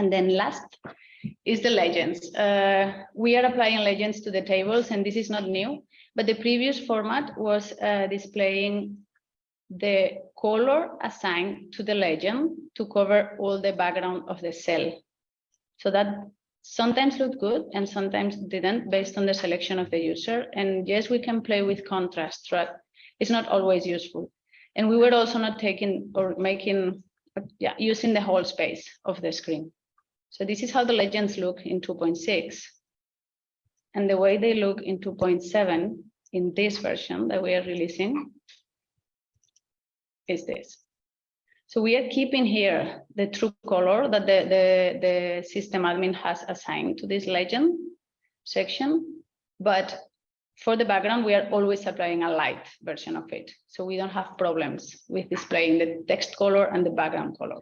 And then last is the legends. Uh, we are applying legends to the tables and this is not new, but the previous format was uh, displaying the color assigned to the legend to cover all the background of the cell. So that sometimes looked good and sometimes didn't based on the selection of the user. And yes, we can play with contrast, but it's not always useful. And we were also not taking or making, yeah, using the whole space of the screen. So this is how the legends look in 2.6. And the way they look in 2.7 in this version that we are releasing is this. So we are keeping here the true color that the, the, the system admin has assigned to this legend section, but for the background, we are always applying a light version of it. So we don't have problems with displaying the text color and the background color.